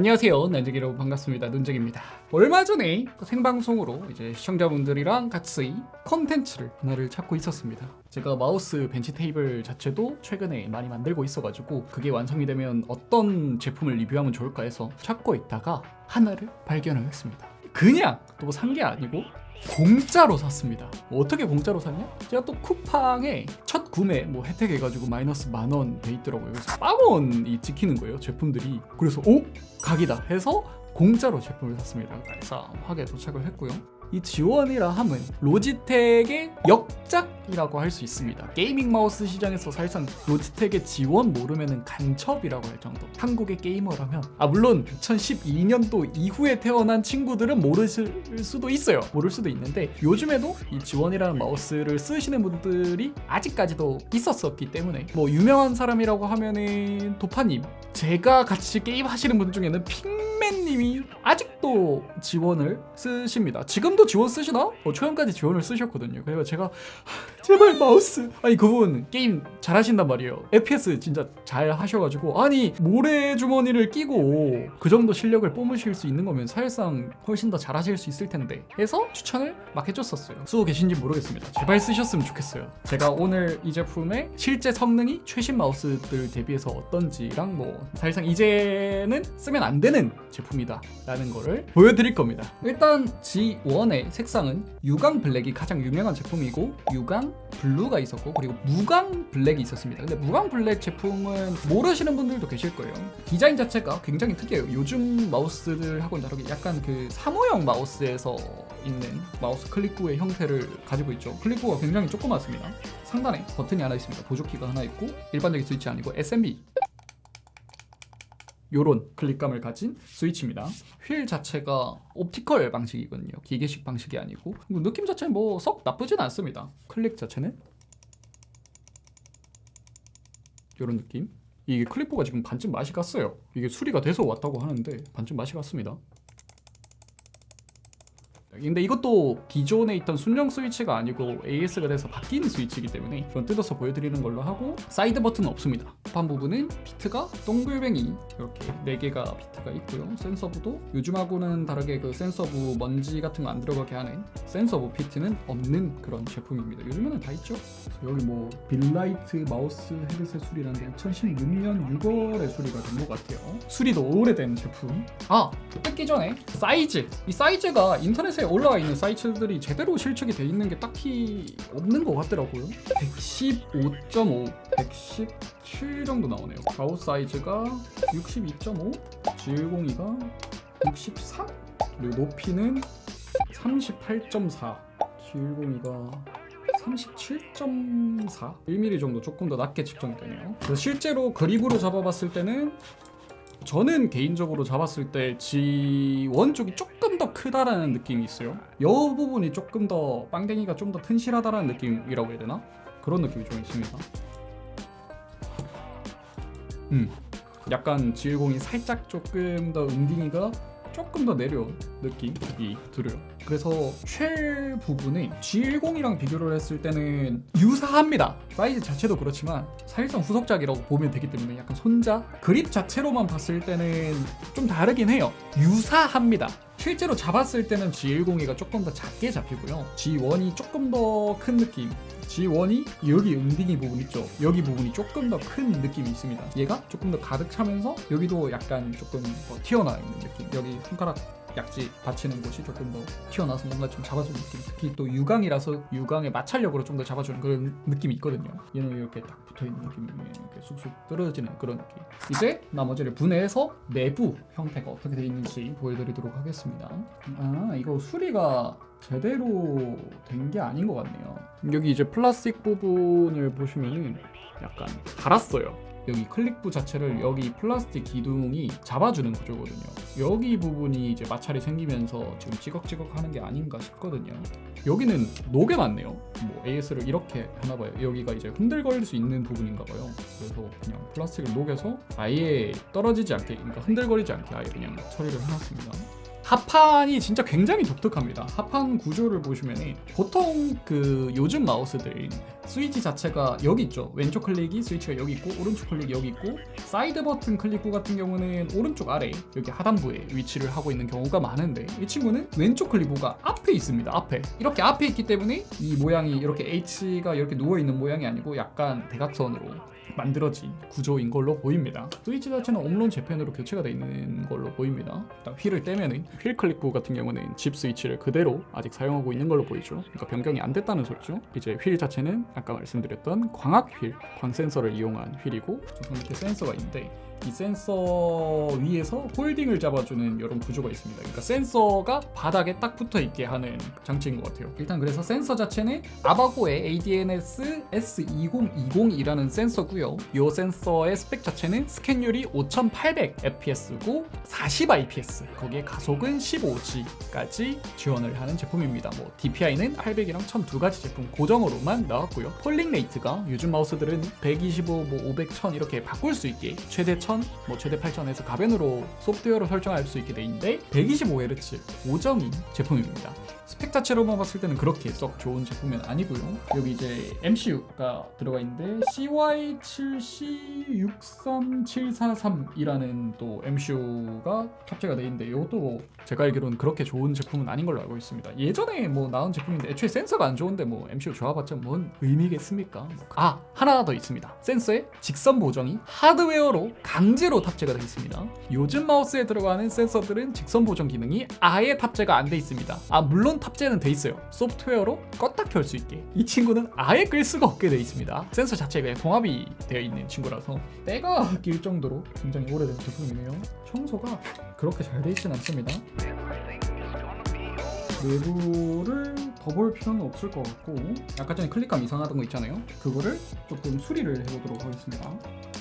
안녕하세요. 난쟁이 여러분 반갑습니다. 눈쟁입니다. 얼마 전에 생방송으로 이제 시청자분들이랑 같이 컨텐츠를 하나를 찾고 있었습니다. 제가 마우스 벤치 테이블 자체도 최근에 많이 만들고 있어가지고 그게 완성이 되면 어떤 제품을 리뷰하면 좋을까 해서 찾고 있다가 하나를 발견을 했습니다. 그냥 또 산 게 아니고 공짜로 샀습니다. 뭐 어떻게 공짜로 샀냐? 제가 또 쿠팡에 첫 구매 뭐 혜택 해가지고 마이너스 만원 돼 있더라고요. 그래서 빵원이 찍히는 거예요. 제품들이. 그래서 오 각이다 해서 공짜로 제품을 샀습니다. 그래서 하게 도착을 했고요. 이 G1이라 함은 로지텍의 역작이라고 할 수 있습니다. gaming 마우스 시장에서 사실상 로지텍의 G1 모르면 간첩이라고 할 정도. 한국의 게이머라면 아 물론 2012년도 이후에 태어난 친구들은 모르실 수도 있어요. 모를 수도 있는데 요즘에도 이 G1이라는 마우스를 쓰시는 분들이 아직까지도 있었었기 때문에 뭐 유명한 사람이라고 하면은 도파님 제가 같이 게임 하시는 분 중에는 핑맨 님이 아직도 G1을 쓰십니다. 지금도 G1 쓰시나? 어, 초연까지 G1을 쓰셨거든요. 그래서 제가 하, 제발 마우스. 아니 그분 게임 잘하신단 말이에요. FPS 진짜 잘 하셔가지고 아니 모래 주머니를 끼고 그 정도 실력을 뿜으실 수 있는 거면 사실상 훨씬 더 잘하실 수 있을 텐데 해서 추천을 막 해줬었어요. 쓰고 계신지 모르겠습니다. 제발 쓰셨으면 좋겠어요. 제가 오늘 이 제품의 실제 성능이 최신 마우스들 대비해서 어떤지랑 뭐 사실상 이제는 쓰면 안 되는 제품이다 라는 거를 보여드릴 겁니다 일단 G1의 색상은 유광 블랙이 가장 유명한 제품이고 유광 블루가 있었고 그리고 무광 블랙이 있었습니다. 근데 무광 블랙 제품은 모르시는 분들도 계실 거예요. 디자인 자체가 굉장히 특이해요. 요즘 마우스들하고는 다르게 약간 그 사무용 마우스에서 있는 마우스 클릭구의 형태를 가지고 있죠. 클릭구가 굉장히 조그맣습니다. 상단에 버튼이 하나 있습니다. 보조키가 하나 있고 일반적인 스위치 아니고 SMB 요런 클릭감을 가진 스위치입니다. 휠 자체가 optical 방식이거든요. 기계식 방식이 아니고 느낌 자체는 뭐 썩 나쁘진 않습니다. 클릭 자체는 요런 느낌. 이게 클릭구가 지금 반쯤 맛이 갔어요. 이게 수리가 돼서 왔다고 하는데 반쯤 맛이 갔습니다. 근데 이것도 기존에 있던 순정 스위치가 아니고 AS가 돼서 바뀐 스위치이기 때문에 이건 뜯어서 보여드리는 걸로 하고 사이드 버튼은 없습니다. 판 부분은 feet가 동글뱅이 이렇게 4개가 feet가 있고요. 센서부도 요즘하고는 다르게 그 센서부 먼지 같은 거 안 들어가게 하는 센서부 feet는 없는 그런 제품입니다. 요즘에는 다 있죠? 여기 뭐 빌라이트 마우스 헤드셋 수리라는 게 2016년 6월에 수리가 된 것 같아요. 수리도 오래된 제품. 아 뜯기 전에 사이즈. 이 사이즈가 인터넷에 올라와 있는 사이즈들이 제대로 실측이 돼 있는 게 딱히 없는 것 같더라고요. 115.5 117 정도 나오네요. 좌우 사이즈가 62.5 G10이가 63 그리고 높이는 38.4 G10이가 37.4 1mm 정도 조금 더 낮게 측정이 되네요. 실제로 그립으로 잡아봤을 때는 저는 개인적으로 잡았을 때 G1 쪽이 조금 더 크다라는 느낌이 있어요. 이 부분이 조금 더 빵댕이가 좀 더 튼실하다라는 느낌이라고 해야 되나? 그런 느낌이 좀 있습니다. 음, 약간 G10이 살짝 조금 더 은딩이가 조금 더 내려온 느낌이 들어요. 그래서 쉘 부분이 G10이랑 비교를 했을 때는 유사합니다. 사이즈 자체도 그렇지만 사실상 후속작이라고 보면 되기 때문에 약간 손자 그립 자체로만 봤을 때는 좀 다르긴 해요. 유사합니다 실제로 잡았을 때는 G10이가 조금 더 작게 잡히고요. G1이 조금 더 큰 느낌 G1이 여기 은딩이 부분 있죠? 여기 부분이 조금 더 큰 느낌이 있습니다. 얘가 조금 더 가득 차면서 여기도 약간 조금 더 튀어나와 있는 느낌. 여기 손가락 약지 받치는 곳이 조금 더 튀어나와서 뭔가 좀 잡아주는 느낌. 특히 또 유광이라서 유광의 마찰력으로 좀 더 잡아주는 그런 느낌이 있거든요. 얘는 이렇게 딱 붙어있는 느낌이 이렇게 쑥쑥 떨어지는 그런 느낌. 이제 나머지를 분해해서 내부 형태가 어떻게 되어 있는지 보여드리도록 하겠습니다. 아 이거 수리가 제대로 된 게 아닌 것 같네요. 여기 이제 플라스틱 부분을 보시면은 약간 달았어요 여기 클릭부 자체를 여기 플라스틱 기둥이 잡아주는 구조거든요. 여기 부분이 이제 마찰이 생기면서 지금 찌걱찌걱 하는 게 아닌가 싶거든요. 여기는 녹여놨네요. 뭐 AS를 이렇게 하나봐요. 여기가 이제 흔들거릴 수 있는 부분인가봐요. 그래서 그냥 플라스틱을 녹여서 아예 떨어지지 않게 그러니까 흔들거리지 않게 아예 그냥 처리를 해놨습니다. 하판이 진짜 굉장히 독특합니다. 하판 구조를 보시면 보통 그 요즘 마우스들 스위치 자체가 여기 있죠. 왼쪽 클릭이 스위치가 여기 있고 오른쪽 클릭이 여기 있고 사이드 버튼 클릭구 같은 경우는 오른쪽 아래 여기 하단부에 위치를 하고 있는 경우가 많은데 이 친구는 왼쪽 클릭구가 앞에 있습니다. 앞에 이렇게 앞에 있기 때문에 이 모양이 이렇게 H가 이렇게 누워 있는 모양이 아니고 약간 대각선으로 만들어진 구조인 걸로 보입니다. 스위치 자체는 옴론 재팬으로 교체가 되어 있는 걸로 보입니다. 휠을 떼면은 휠 클릭구 같은 경우는 집 스위치를 그대로 아직 사용하고 있는 걸로 보이죠. 그러니까 변경이 안 됐다는 소리죠. 이제 휠 자체는 아까 말씀드렸던 광학 휠, 광 센서를 이용한 휠이고 이렇게 센서가 있는데 이 센서 위에서 holding을 잡아주는 이런 구조가 있습니다. 그러니까 센서가 바닥에 딱 붙어 있게 하는 장치인 것 같아요. 일단 그래서 센서 자체는 아바고의 ADNS S2020이라는 센서고요. 이 센서의 스펙 자체는 스캔율이 5800 fps고 40 IPS, 거기에 가속은 15G까지 지원을 하는 제품입니다. 뭐 DPI는 800이랑 1000 두 가지 제품 고정으로만 나왔고요. polling rate가 요즘 마우스들은 125, 뭐 500, 1000 이렇게 바꿀 수 있게 최대 1000, 뭐 최대 8000에서 가변으로 소프트웨어로 설정할 수 있게 돼 있는데 125Hz 고정인 제품입니다. 스펙 자체로만 봤을 때는 그렇게 썩 좋은 제품은 아니고요. 여기 이제 MCU가 들어가 있는데 CY7463743이라는 또 MCU가 탑재가 돼 있는데 이것도 뭐 제가 알기로는 그렇게 좋은 제품은 아닌 걸로 알고 있습니다. 예전에 뭐 나온 제품인데 애초에 센서가 안 좋은데 뭐 MCU 좋아봤자 뭔 의미겠습니까? 아 하나 더 있습니다. 센서의 직선 보정이 하드웨어로 강제로 탑재가 되어 있습니다. 요즘 마우스에 들어가는 센서들은 직선 보정 기능이 아예 탑재가 안 돼 있습니다. 아 물론 탑재는 돼 있어요. 소프트웨어로 껐다 켤 수 있게. 이 친구는 아예 끌 수가 없게 돼 있습니다. 센서 자체가 봉합이 되어 있는 친구라서 때가 낄 정도로 굉장히 오래된 제품이네요. 청소가 그렇게 잘 돼 있진 않습니다. 내부를 더 볼 필요는 없을 것 같고 아까 전에 클릭감 이상하던 거 있잖아요 그거를 조금 수리를 해보도록 하겠습니다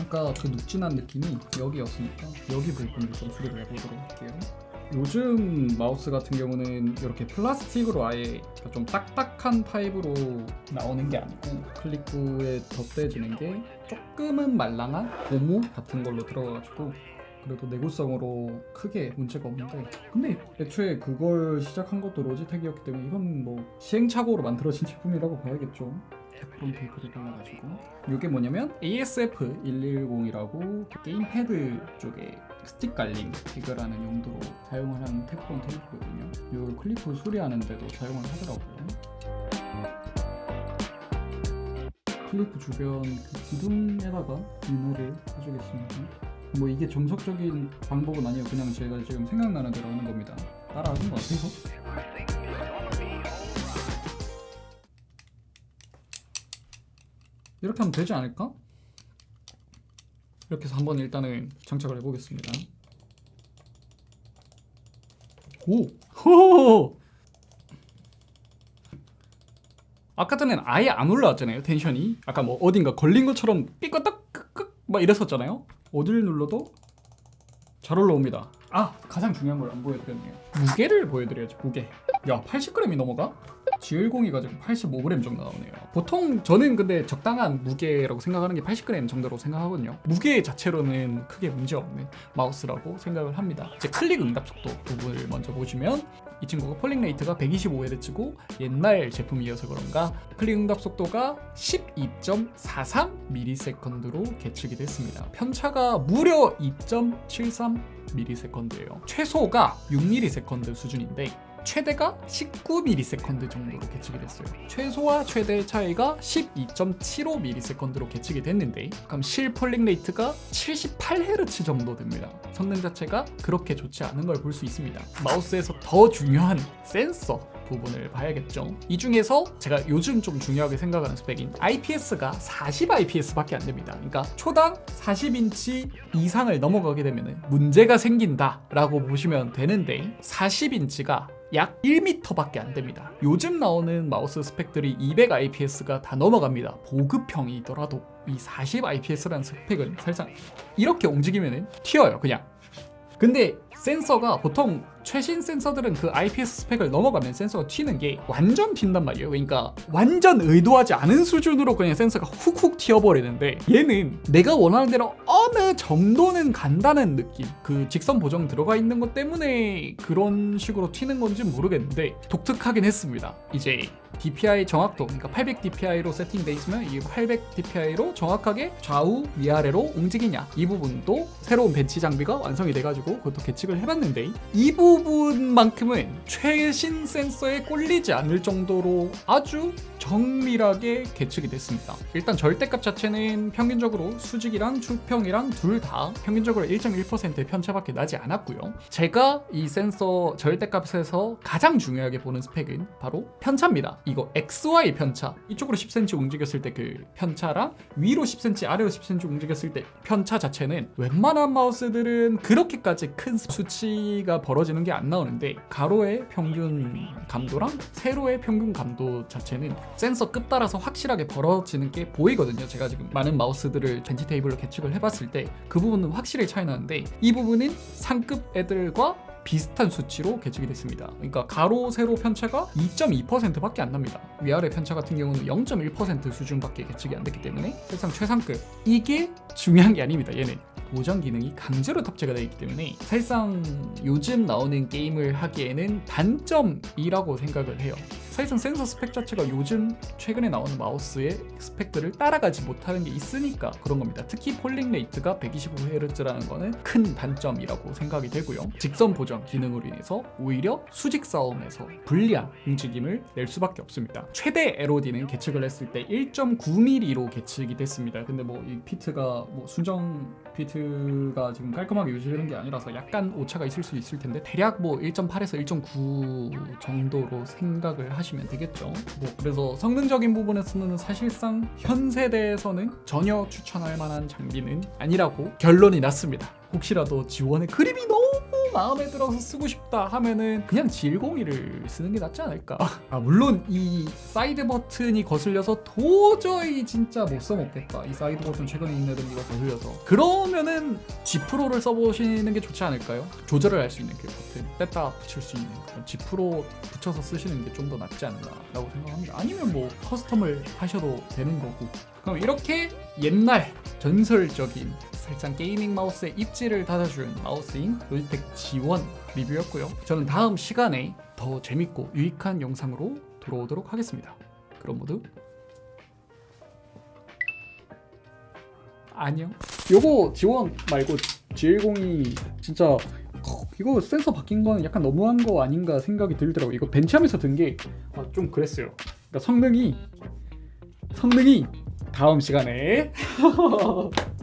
아까 그 눅진한 느낌이 여기였으니까 여기 부분을 좀 수리를 해보도록 할게요. 요즘 마우스 같은 경우는 이렇게 플라스틱으로 아예 좀 딱딱한 타입으로 나오는 게 아니고 클릭구에 덧대지는 게 조금은 말랑한 고무 같은 걸로 들어가가지고 그래도 내구성으로 크게 문제가 없는데. 근데 애초에 그걸 시작한 것도 로지텍이었기 때문에 이건 뭐 시행착오로 만들어진 제품이라고 봐야겠죠. 테프론 테이프를 발라가지고. 이게 뭐냐면 ASF110이라고 게임 패드 쪽에 스틱 갈림 비교라는 용도로 사용을 하는 테프론 테이프거든요. 이 클릭부 수리하는 데도 사용을 하더라고요. 클릭부 주변 그 기둥에다가 윤활을 해주겠습니다 뭐 이게 정석적인 방법은 아니에요. 그냥 제가 지금 생각나는 대로 하는 겁니다. 따라하는 것 같아요. 이렇게 하면 되지 않을까? 이렇게 해서 한번 일단은 장착을 해보겠습니다. 오! 호! 아까 전엔 아예 안 올라왔잖아요 텐션이 아까 뭐 어딘가 걸린 것처럼 삐끄떡 끄끄 막 이랬었잖아요 어딜 눌러도 잘 올라옵니다. 아 가장 중요한 걸 안 보여드렸네요. 무게를 보여드려야죠 무게. 야 80g이 넘어가? G10이 가지고 85g 정도 나오네요. 보통 저는 근데 적당한 무게라고 생각하는 게 80g 정도로 생각하거든요. 무게 자체로는 크게 문제 없는 마우스라고 생각을 합니다. 이제 클릭 응답 속도 부분을 먼저 보시면 이 친구가 polling rate가 125Hz고 옛날 제품이어서 그런가 클릭 응답 속도가 12.43ms로 계측이 됐습니다. 편차가 무려 2.73ms예요. 최소가 6ms 수준인데 최대가 19ms 정도로 계측이 됐어요. 최소와 최대의 차이가 12.75ms로 계측이 됐는데 그럼 실 polling rate가 78Hz 정도 됩니다. 성능 자체가 그렇게 좋지 않은 걸 볼 수 있습니다. 마우스에서 더 중요한 센서 부분을 봐야겠죠. 이 중에서 제가 요즘 좀 중요하게 생각하는 스펙인 IPS가 40 IPS밖에 안 됩니다. 그러니까 초당 40인치 이상을 넘어가게 되면 문제가 생긴다 라고 보시면 되는데 40인치가 약 1m밖에 안 됩니다. 요즘 나오는 마우스 스펙들이 200 IPS가 다 넘어갑니다. 보급형이더라도 이 40 IPS라는 스펙은 살짝 이렇게 움직이면 튀어요 그냥 근데 센서가 보통 최신 센서들은 그 IPS 스펙을 넘어가면 센서가 튀는 게 완전 튄단 말이에요. 그러니까 완전 의도하지 않은 수준으로 그냥 센서가 훅훅 튀어버리는데 얘는 내가 원하는 대로 어느 정도는 간다는 느낌. 그 직선 보정 들어가 있는 것 때문에 그런 식으로 튀는 건지 모르겠는데 독특하긴 했습니다. 이제 DPI 정확도, 그러니까 800 DPI로 세팅돼 있으면 이 800 DPI로 정확하게 좌우 위아래로 움직이냐 이 부분도 새로운 벤치 장비가 완성이 돼가지고 그것도 계측을 해봤는데 이 부분만큼은 최신 센서에 꼴리지 않을 정도로 아주 정밀하게 계측이 됐습니다. 일단 절대값 자체는 평균적으로 수직이랑 추평이랑 둘 다 평균적으로 1.1%의 편차밖에 나지 않았고요. 제가 이 센서 절대값에서 가장 중요하게 보는 스펙은 바로 편차입니다. 이거 XY 편차 이쪽으로 10cm 움직였을 때 그 편차랑 위로 10cm 아래로 10cm 움직였을 때 편차 자체는 웬만한 마우스들은 그렇게까지 큰 수치가 벌어지는 게 안 나오는데 가로의 평균 감도랑 세로의 평균 감도 자체는 센서 급 따라서 확실하게 벌어지는 게 보이거든요. 제가 지금 많은 마우스들을 벤치 테이블로 계측을 해봤을 때 그 부분은 확실히 차이 나는데 이 부분은 상급 애들과 비슷한 수치로 계측이 됐습니다. 그러니까 가로 세로 편차가 2.2%밖에 안 납니다. 위아래 편차 같은 경우는 0.1% 수준밖에 계측이 안 됐기 때문에 사실상 최상급. 이게 중요한 게 아닙니다. 얘는 보정 기능이 강제로 탑재가 되어 있기 때문에 사실상 요즘 나오는 게임을 하기에는 단점이라고 생각을 해요. 사실상 센서 스펙 자체가 요즘 최근에 나오는 마우스의 스펙들을 따라가지 못하는 게 있으니까 그런 겁니다. 특히 polling rate가 125Hz라는 거는 큰 단점이라고 생각이 되고요. 직선 보정 기능으로 인해서 오히려 수직 싸움에서 불리한 움직임을 낼 수밖에 없습니다. 최대 LOD는 계측을 했을 때 1.9mm로 계측이 됐습니다. 근데 뭐 이 feet가 뭐 순정 feet가 지금 깔끔하게 유지되는 게 아니라서 약간 오차가 있을 수 있을 텐데 대략 뭐 1.8에서 1.9 정도로 생각을 하시 면 되겠죠. 뭐 그래서 성능적인 부분에서는 사실상 현 세대에서는 전혀 추천할 만한 장비는 아니라고 결론이 났습니다. 혹시라도 G1의 그립이 너무 마음에 들어서 쓰고 싶다 하면은 그냥 G101을 쓰는 게 낫지 않을까? 아 물론 이 사이드 버튼이 거슬려서 도저히 진짜 못 써먹겠다. 이 사이드 버튼 최근에 있는 애들 이거 거슬려서. 그러면은 G Pro를 써보시는 게 좋지 않을까요? 조절을 할 수 있는 그 버튼 뺐다 붙일 수 있는 그런 G Pro 붙여서 쓰시는 게 좀 더 낫지 않나 라고 생각합니다. 아니면 뭐 custom을 하셔도 되는 거고 그럼 이렇게 옛날 전설적인 살짝 gaming 마우스의 입지를 다져준 마우스인 로지텍 G1 리뷰였고요. 저는 다음 시간에 더 재밌고 유익한 영상으로 돌아오도록 하겠습니다. 그럼 모두 안녕. 요거 G1 말고 G10이 진짜 이거 센서 바뀐 거는 약간 너무한 거 아닌가 생각이 들더라고. 이거 벤치하면서 든 게 좀 그랬어요. 그러니까 성능이 성능이 다음 시간에